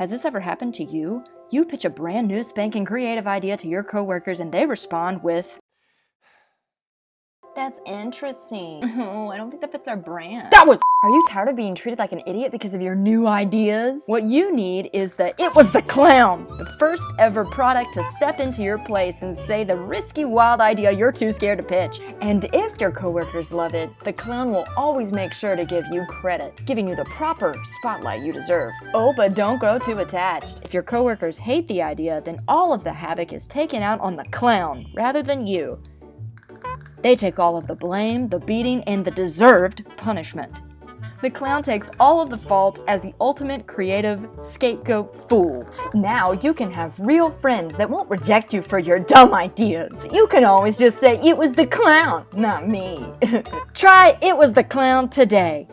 Has this ever happened to you? You pitch a brand new spanking creative idea to your coworkers and they respond with, That's interesting. Oh, I don't think that fits our brand. That was Are you tired of being treated like an idiot because of your new ideas? What you need is the It Was the Clown, the first ever product to step into your place and say the risky wild idea you're too scared to pitch. And if your coworkers love it, the clown will always make sure to give you credit, giving you the proper spotlight you deserve. Oh, but don't grow too attached. If your coworkers hate the idea, then all of the havoc is taken out on the clown rather than you. They take all of the blame, the beating, and the deserved punishment. The clown takes all of the fault as the ultimate creative scapegoat fool. Now you can have real friends that won't reject you for your dumb ideas. You can always just say, it was the clown, not me. Try It Was the Clown today.